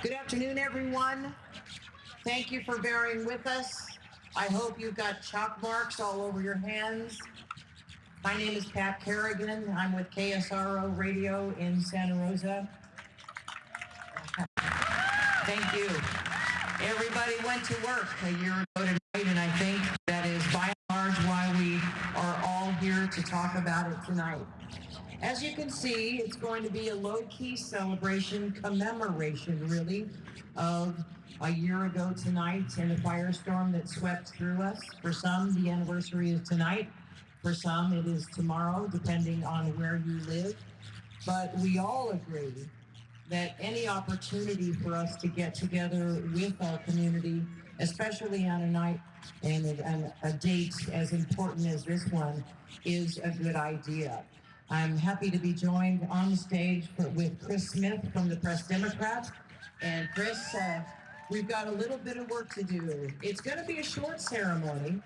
Good afternoon, everyone. Thank you for bearing with us. I hope you've got chalk marks all over your hands. My name is Pat Kerrigan. I'm with KSRO Radio in Santa Rosa. Thank you. Everybody went to work a year ago tonight, and I think that is by and large why we are all here to talk about it tonight. As you can see, it's going to be a low-key celebration, commemoration, really, of a year ago tonight and the firestorm that swept through us. For some, the anniversary is tonight. For some, it is tomorrow, depending on where you live. But we all agree that any opportunity for us to get together with our community, especially on a night and a, date as important as this one, is a good idea. I'm happy to be joined on stage for, with Chris Smith from the Press Democrat. And Chris, uh, we've got a little bit of work to do. It's going to be a short ceremony,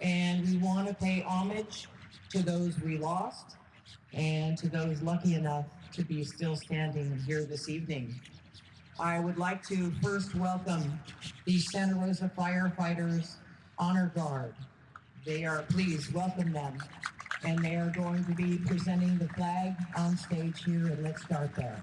and we want to pay homage to those we lost and to those lucky enough to be still standing here this evening. I would like to first welcome the Santa Rosa Firefighters Honor Guard. They are, please welcome them and they are going to be presenting the flag on stage here, and let's start there.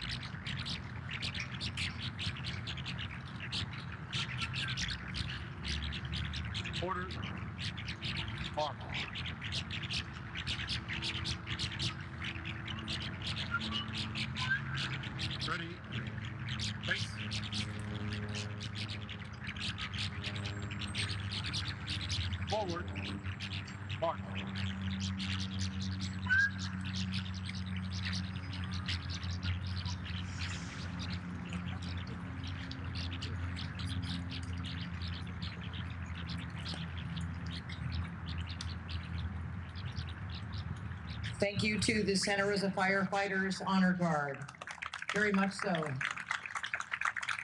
Order. On. You to the Santa Rosa Firefighters Honor Guard. Very much so.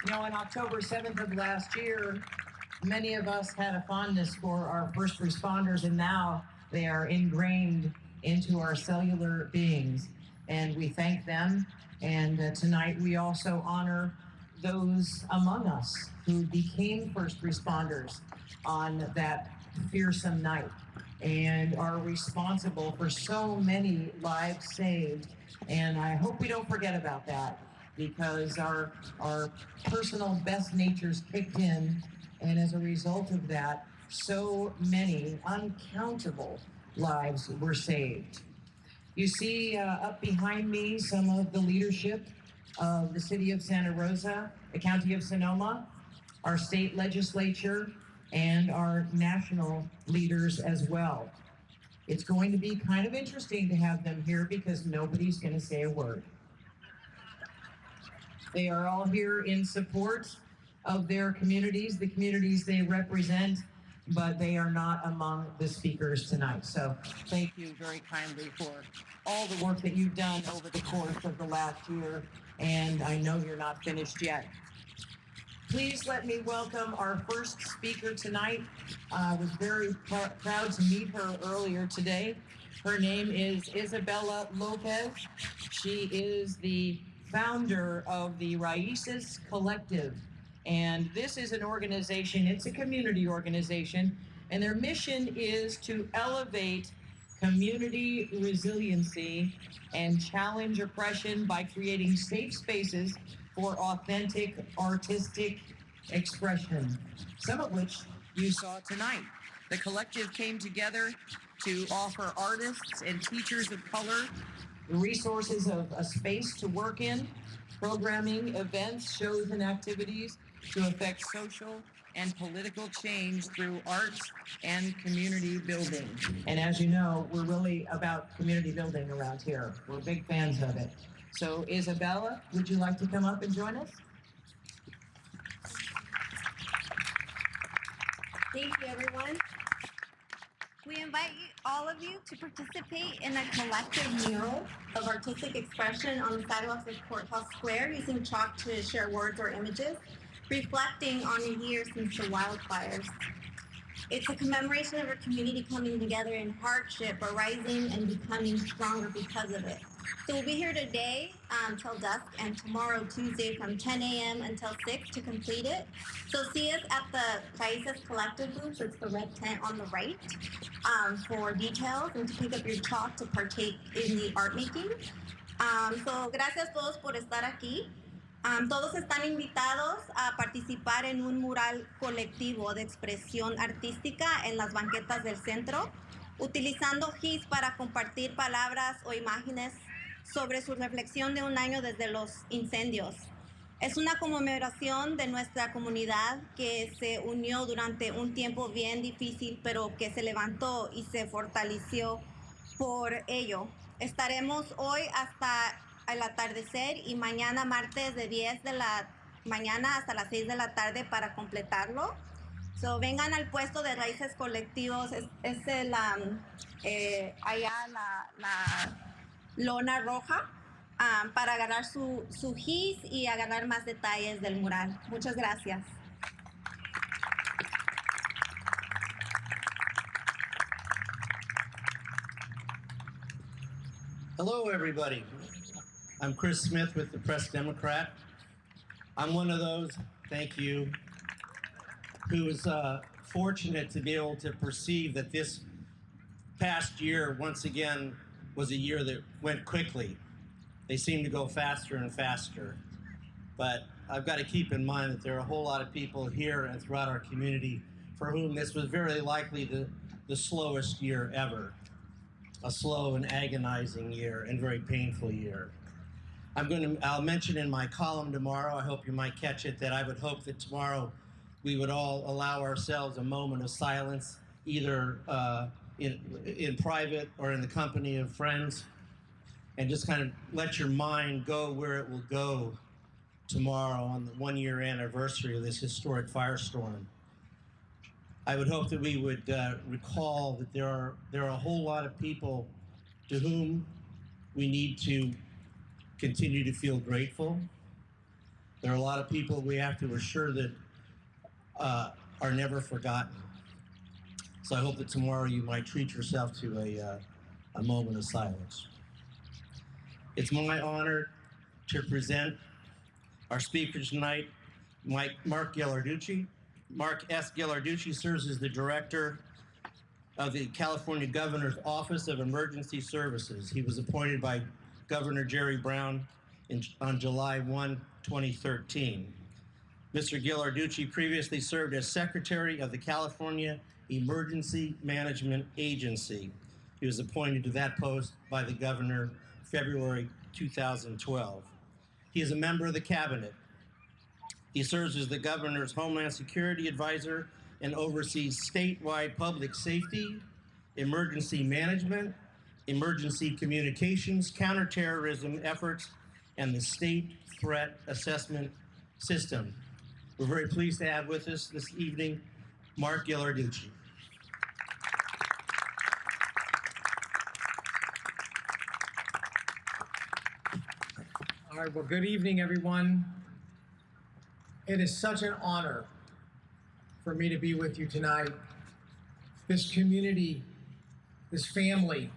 You know, on October 7th of last year, many of us had a fondness for our first responders, and now they are ingrained into our cellular beings. And we thank them. And uh, tonight we also honor those among us who became first responders on that fearsome night and are responsible for so many lives saved. And I hope we don't forget about that because our our personal best natures kicked in, and as a result of that, so many uncountable lives were saved. You see uh, up behind me some of the leadership of the city of Santa Rosa, the county of Sonoma, our state legislature, and our national leaders as well. It's going to be kind of interesting to have them here because nobody's going to say a word. They are all here in support of their communities, the communities they represent, but they are not among the speakers tonight. So thank you very kindly for all the work that you've done over the course of the last year, and I know you're not finished yet. Please let me welcome our first speaker tonight. Uh, I was very pr- proud to meet her earlier today. Her name is Isabella Lopez. She is the founder of the Raices Collective. And this is an organization, it's a community organization And their mission is to elevate community resiliency and challenge oppression by creating safe spaces for authentic artistic expression, some of which you saw tonight. The collective came together to offer artists and teachers of color the resources of a space to work in, programming, events, shows, and activities to affect social and political change through arts and community building. And as you know, we're really about community building around here. We're big fans of it. So Isabella, would you like to come up and join us? Thank you, everyone. We invite you, all of you to participate in a collective mural of artistic expression on the sidewalks of Courthouse Square using chalk to share words or images, reflecting on a year since the wildfires. It's a commemoration of our community coming together in hardship, arising and becoming stronger because of it. So we'll be here today um, dusk and tomorrow, Tuesday, from 10 a.m. until 6 to complete it. So see us at the Países Collective booth. It's the red tent on the right um, for details and to pick up your chalk to partake in the art making. Um, so gracias todos por estar aquí. Um, todos están invitados a participar en un mural colectivo de expresión artística en las banquetas del centro, utilizando GIS para compartir palabras o imágenes sobre su reflexión de un año desde los incendios. Es una conmemoración de nuestra comunidad que se unió durante un tiempo bien difícil, pero que se levantó y se fortaleció por ello. Estaremos hoy hasta el atardecer y mañana martes de 10 de la mañana hasta las 6 de la tarde para completarlo. Vengan al puesto de raíces colectivos, es, es el, eh, allá la lona roja um, para agarrar su, su gis y agarrar más detalles del mural. Muchas gracias. Hello, everybody. I'm Chris Smith with the Press Democrat. I'm one of those, thank you, who is uh, fortunate to be able to perceive that this past year, once again, was a year that went quickly. They seem to go faster and faster. But I've got to keep in mind that there are a whole lot of people here and throughout our community for whom this was very likely the, the slowest year ever. A slow and agonizing year and very painful year. I'm going to, I'll mention in my column tomorrow, I hope you might catch it, that I would hope that tomorrow we would all allow ourselves a moment of silence, either uh, in, in private or in the company of friends, and just kind of let your mind go where it will go tomorrow on the one year anniversary of this historic firestorm. I would hope that we would uh, recall that there are there are a whole lot of people to whom we need to continue to feel grateful. There are a lot of people we have to assure that uh, are never forgotten. So I hope that tomorrow you might treat yourself to a, uh, a moment of silence. It's my honor to present our speaker tonight, Mike, Mark Ghilarducci. Mark S. Ghilarducci serves as the director of the California Governor's Office of Emergency Services. He was appointed by Governor Jerry Brown in, on July 1, 2013. Mr. Ghilarducci previously served as Secretary of the California Emergency Management Agency. He was appointed to that post by the governor February 2012. He is a member of the cabinet. He serves as the governor's Homeland Security Advisor and oversees statewide public safety, emergency management, emergency communications, counterterrorism efforts, and the state threat assessment system. We're very pleased to have with us this evening Mark Ghilarducci. All right, well, good evening, everyone. It is such an honor for me to be with you tonight. This community, this family,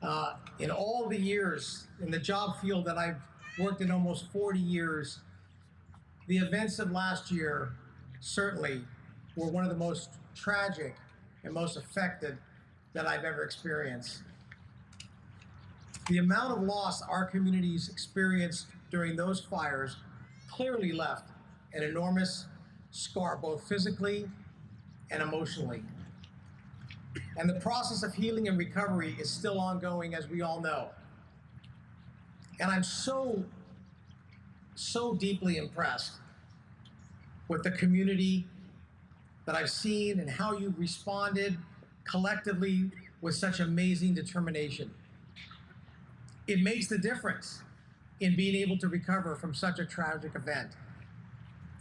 uh, in all the years in the job field that I've worked in almost 40 years, the events of last year certainly were one of the most tragic and most affected that I've ever experienced. The amount of loss our communities experienced during those fires clearly left an enormous scar, both physically and emotionally. And the process of healing and recovery is still ongoing, as we all know. And I'm so, so deeply impressed with the community that I've seen and how you've responded collectively with such amazing determination. It makes the difference in being able to recover from such a tragic event.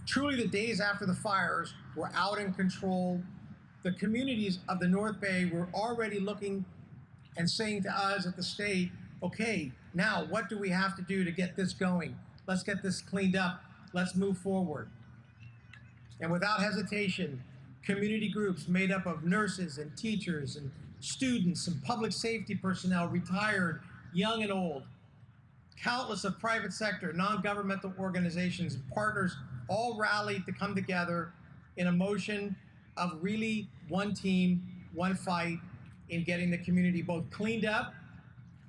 Truly, the days after the fires were out in control. The communities of the North Bay were already looking and saying to us at the state, okay, now what do we have to do to get this going? Let's get this cleaned up. Let's move forward. And without hesitation, community groups made up of nurses and teachers and students and public safety personnel, retired, young and old, countless of private sector, non-governmental organizations, and partners all rallied to come together in a motion of really one team, one fight in getting the community both cleaned up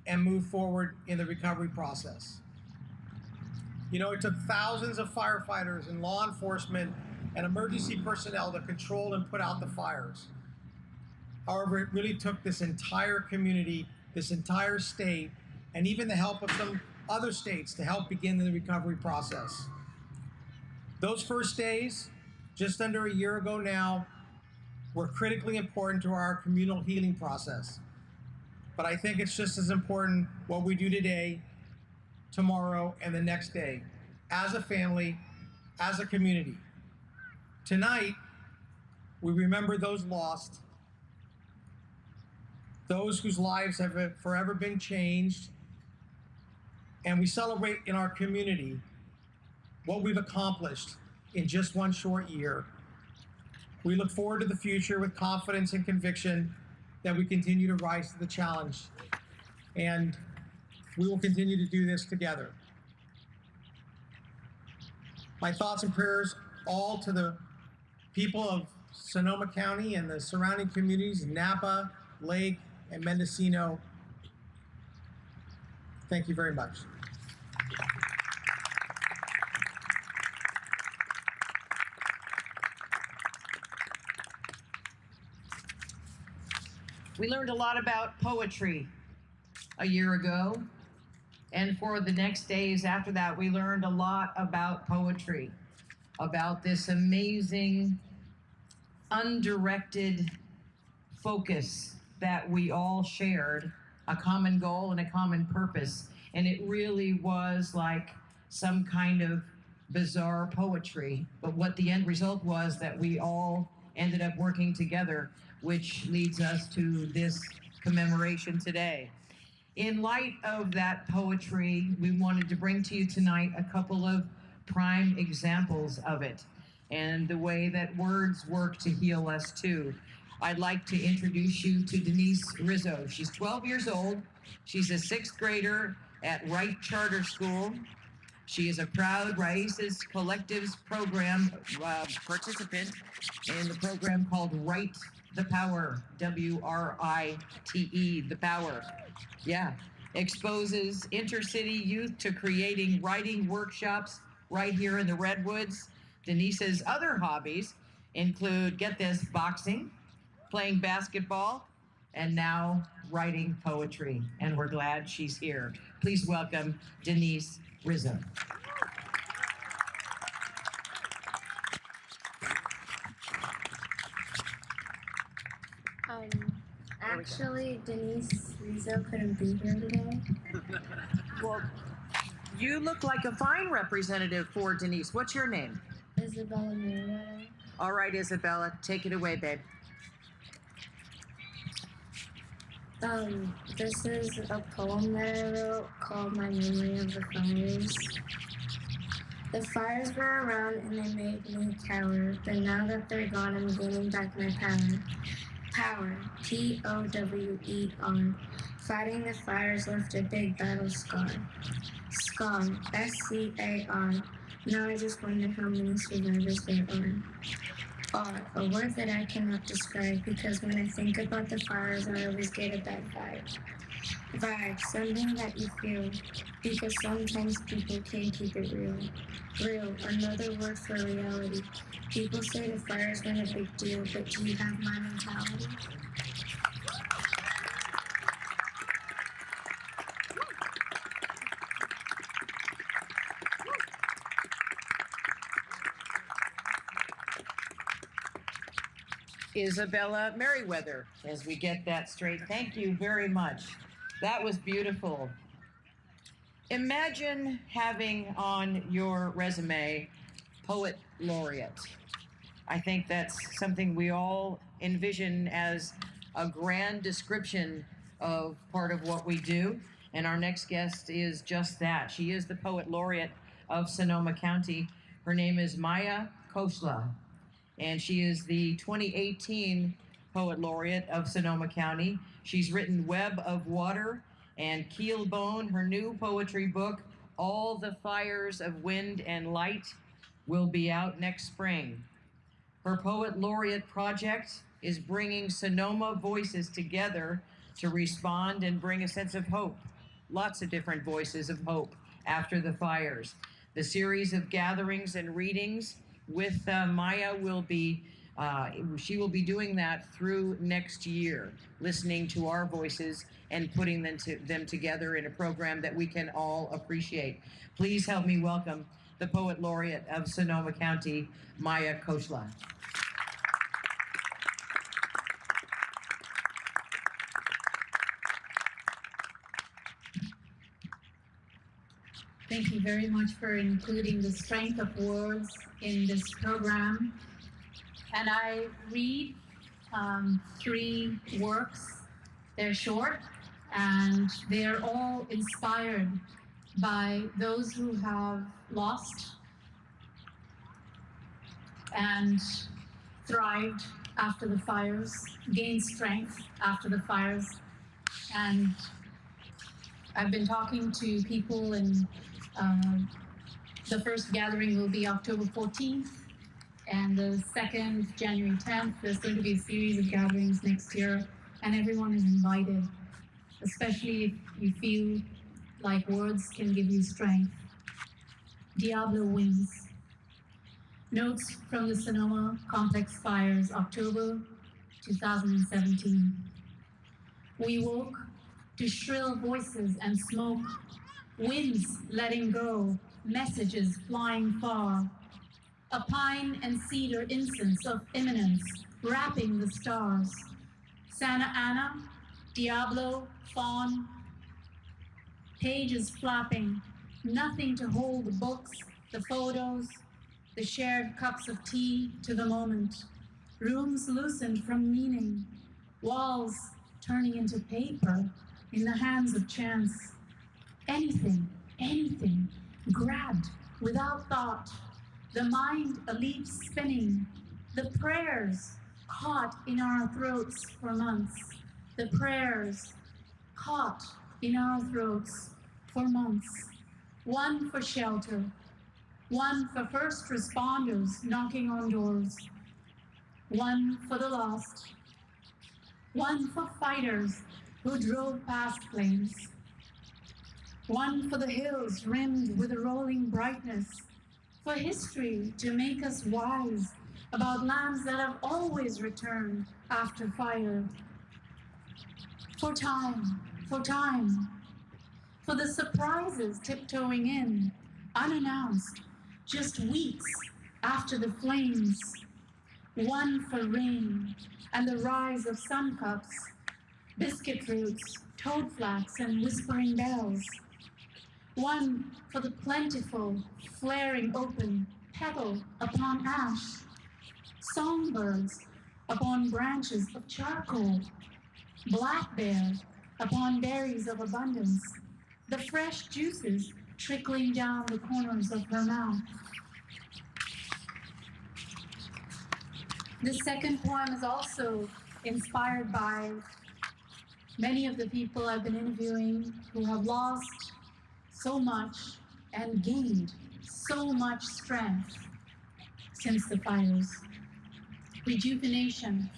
and move forward in the recovery process. You know, it took thousands of firefighters and law enforcement and emergency personnel to control and put out the fires. However, it really took this entire community, this entire state, and even the help of some other states to help begin the recovery process. Those first days, just under a year ago now, were critically important to our communal healing process. But I think it's just as important what we do today, tomorrow, and the next day, as a family, as a community. Tonight, we remember those lost, those whose lives have forever been changed, and we celebrate in our community what we've accomplished in just one short year. We look forward to the future with confidence and conviction that we continue to rise to the challenge. And we will continue to do this together. My thoughts and prayers all to the people of Sonoma County and the surrounding communities, Napa, Lake, and Mendocino. Thank you very much. We learned a lot about poetry a year ago. And for the next days after that, we learned a lot about poetry, about this amazing, undirected focus that we all shared, a common goal and a common purpose. And it really was like some kind of bizarre poetry. But what the end result was that we all ended up working together which leads us to this commemoration today. In light of that poetry, we wanted to bring to you tonight a couple of prime examples of it and the way that words work to heal us too. I'd like to introduce you to Denise Rizzo. She's 12 years old. She's a sixth grader at Wright Charter School. She is a proud Raices Collectives program uh, participant in the program called Write the Power, W R I T E, The Power. Yeah. Exposes intercity youth to creating writing workshops right here in the Redwoods. Denise's other hobbies include, get this, boxing, playing basketball, and now writing poetry. And we're glad she's here. Please welcome Denise Rizzo. Um, actually, Denise Rizzo couldn't be here today. Well, you look like a fine representative for Denise. What's your name? Isabella. All right, Isabella, take it away, babe. Um, this is a poem that I wrote called My Memory of the Fires. The fires were around and they made me cower, but now that they're gone, I'm gaining back my power. Power, P O W E R. Fighting the fires left a big battle scar. Scar, S C A R. Now I just wonder how many survivors there are. are a word that I cannot describe because when I think about the fires, I always get a bad vibe. Vibe, something that you feel, because sometimes people can't keep it real. Real, another word for reality. People say the fire's not a big deal, but do you have my mentality? Isabella Merriweather, as we get that straight. Thank you very much. That was beautiful. Imagine having on your resume poet laureate. I think that's something we all envision as a grand description of part of what we do. And our next guest is just that. She is the poet laureate of Sonoma County. Her name is Maya Khosla and she is the 2018 Poet Laureate of Sonoma County. She's written Web of Water and Keel Bone, her new poetry book, All the Fires of Wind and Light, will be out next spring. Her Poet Laureate project is bringing Sonoma voices together to respond and bring a sense of hope. Lots of different voices of hope after the fires. The series of gatherings and readings with uh, Maya will be uh, she will be doing that through next year, listening to our voices and putting them, to, them together in a program that we can all appreciate. Please help me welcome the Poet Laureate of Sonoma County, Maya Khosla. Thank you very much for including the strength of words in this program. And I read um, three works. They're short and they're all inspired by those who have lost and thrived after the fires, gained strength after the fires. And I've been talking to people and um, the first gathering will be October 14th, and the second, January 10th. There's going to be a series of gatherings next year, and everyone is invited, especially if you feel like words can give you strength. Diablo Wings. Notes from the Sonoma Complex Fires, October 2017. We woke to shrill voices and smoke winds letting go, messages flying far. A pine and cedar incense of imminence wrapping the stars. Santa Ana, Diablo, Foehn, pages flapping, nothing to hold the books, the photos, the shared cups of tea to the moment. Rooms loosened from meaning, walls turning into paper in the hands of chance anything, anything, grabbed without thought, the mind a leaf spinning, the prayers caught in our throats for months, the prayers caught in our throats for months, one for shelter, one for first responders knocking on doors, one for the lost, one for fighters who drove past flames, one for the hills rimmed with a rolling brightness, for history to make us wise about lands that have always returned after fire, for time, for time, for the surprises tiptoeing in, unannounced, just weeks after the flames, one for rain and the rise of sun cups, biscuit roots, toad flax, and whispering bells one for the plentiful, flaring open, petal upon ash, songbirds upon branches of charcoal, black bear upon berries of abundance, the fresh juices trickling down the corners of her mouth. The second poem is also inspired by many of the people I've been interviewing who have lost so much and gained so much strength since the fires. rejuvenation.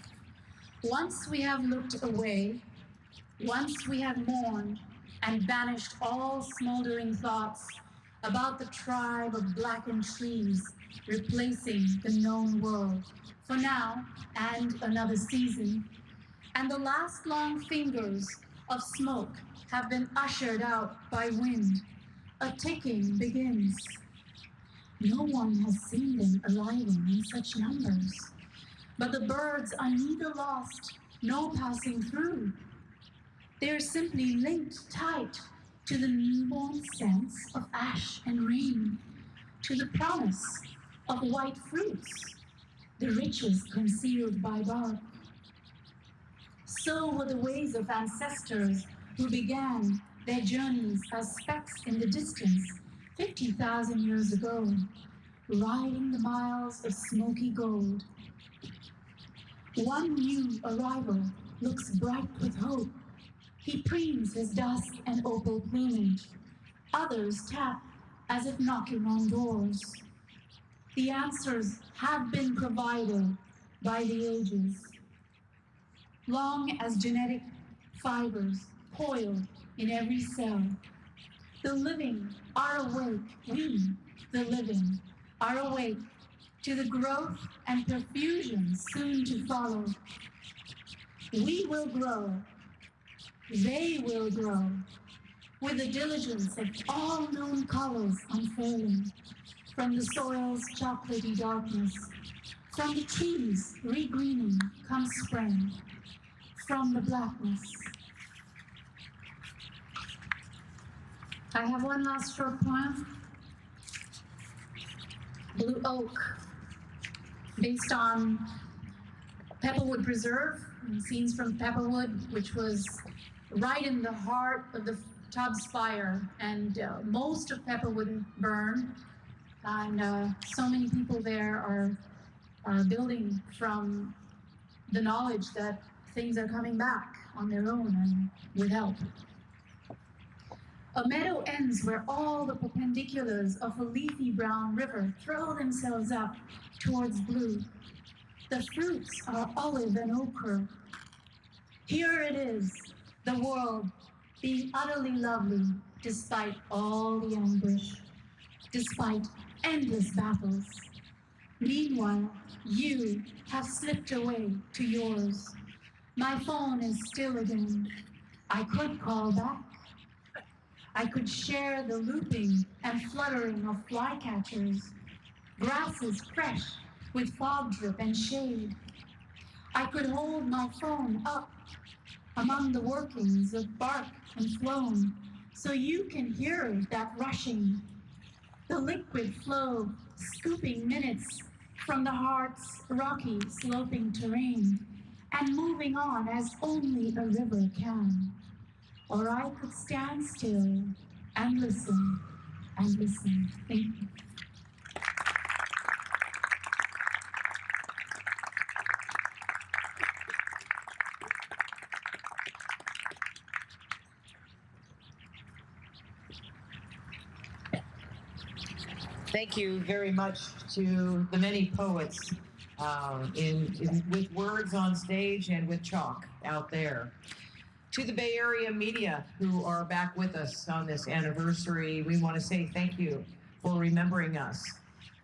Once we have looked away, once we have mourned and banished all smoldering thoughts about the tribe of blackened trees replacing the known world for now and another season, and the last long fingers of smoke have been ushered out by wind, a ticking begins. No one has seen them arriving in such numbers, but the birds are neither lost nor passing through. They are simply linked tight to the newborn sense of ash and rain, to the promise of white fruits, the riches concealed by bark. So were the ways of ancestors who began their journeys as specks in the distance 50,000 years ago, riding the miles of smoky gold. One new arrival looks bright with hope. He preens his dusk and opal plumage. Others tap as if knocking on doors. The answers have been provided by the ages. Long as genetic fibers coil in every cell, the living are awake. We, the living, are awake to the growth and profusion soon to follow. We will grow. They will grow with the diligence of all known colors unfurling from the soil's chocolatey darkness, from the trees regreening come spring, from the blackness. I have one last short poem. Blue Oak, based on Pepperwood Preserve, scenes from Pepperwood, which was right in the heart of the Tubbs fire, and uh, most of Pepperwood burned, and uh, so many people there are are building from the knowledge that things are coming back on their own and with help. A meadow ends where all the perpendiculars of a leafy brown river throw themselves up towards blue. The fruits are olive and ochre. Here it is, the world being utterly lovely despite all the anguish, despite endless battles. Meanwhile, you have slipped away to yours. My phone is still again. I could call back. I could share the looping and fluttering of flycatchers, grasses fresh with fog drip and shade. I could hold my phone up among the workings of bark and phloem so you can hear that rushing, the liquid flow scooping minutes from the heart's rocky sloping terrain and moving on as only a river can. Or I could stand still and listen and listen. Thank you. Thank you very much to the many poets um, in, in with words on stage and with chalk out there. To the Bay Area media who are back with us on this anniversary, we want to say thank you for remembering us.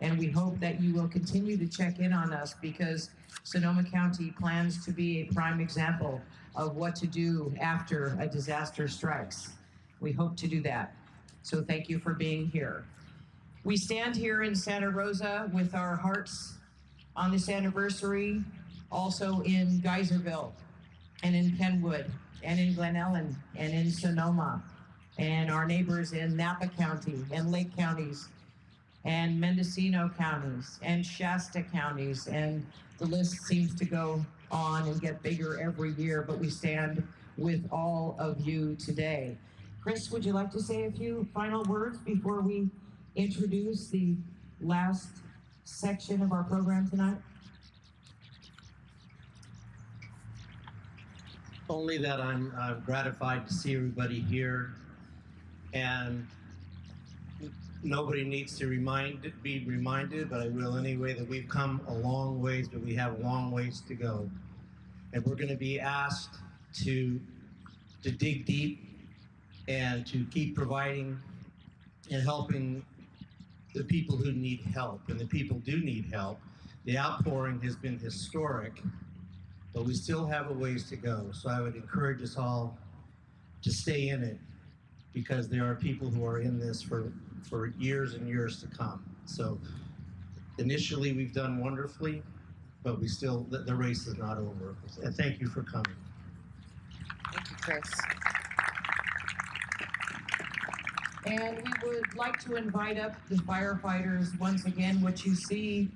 And we hope that you will continue to check in on us because Sonoma County plans to be a prime example of what to do after a disaster strikes. We hope to do that. So thank you for being here. We stand here in Santa Rosa with our hearts on this anniversary, also in Geyserville and in Kenwood and in Glen Ellen and in Sonoma and our neighbors in Napa County and Lake counties and Mendocino counties and Shasta counties and the list seems to go on and get bigger every year, but we stand with all of you today. Chris, would you like to say a few final words before we introduce the last section of our program tonight? Only that I'm, gratified to see everybody here. And nobody needs to remind be reminded, but I will anyway that we've come a long ways, but we have a long ways to go, and we're going to be asked to to dig deep and to keep providing and helping the people who need help, and the people do need help. The outpouring has been historic, but we still have a ways to go. So I would encourage us all to stay in it because there are people who are in this for, for years and years to come. So initially, we've done wonderfully, but we still, the, the race is not over. And thank you for coming. Thank you, Chris. And we would like to invite up the firefighters once again. What you see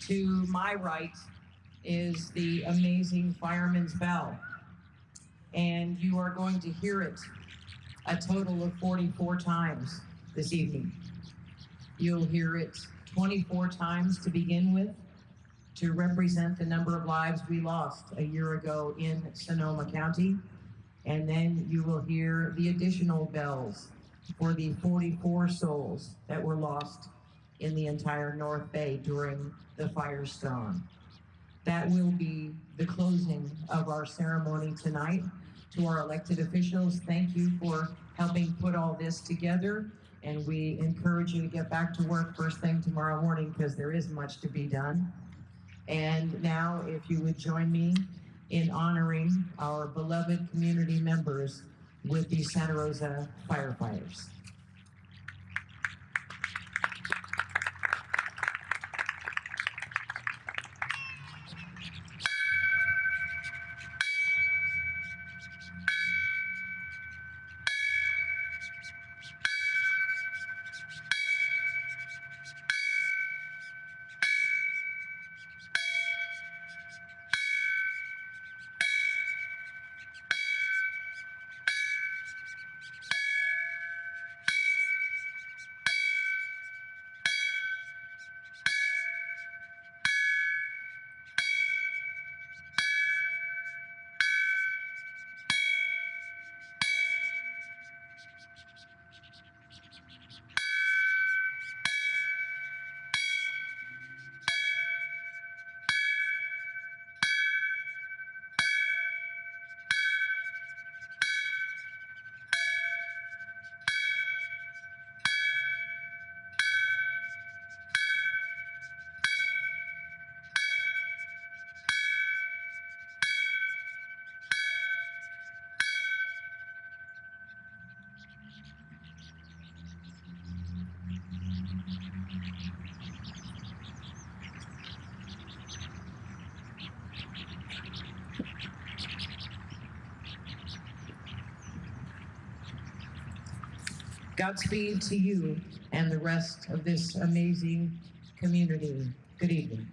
to my right is the amazing fireman's bell. And you are going to hear it a total of 44 times this evening. You'll hear it 24 times to begin with to represent the number of lives we lost a year ago in Sonoma County. And then you will hear the additional bells for the 44 souls that were lost in the entire North Bay during the firestorm. That will be the closing of our ceremony tonight. To our elected officials, thank you for helping put all this together. And we encourage you to get back to work first thing tomorrow morning because there is much to be done. And now, if you would join me in honoring our beloved community members with the Santa Rosa firefighters. Godspeed to you and the rest of this amazing community. Good evening.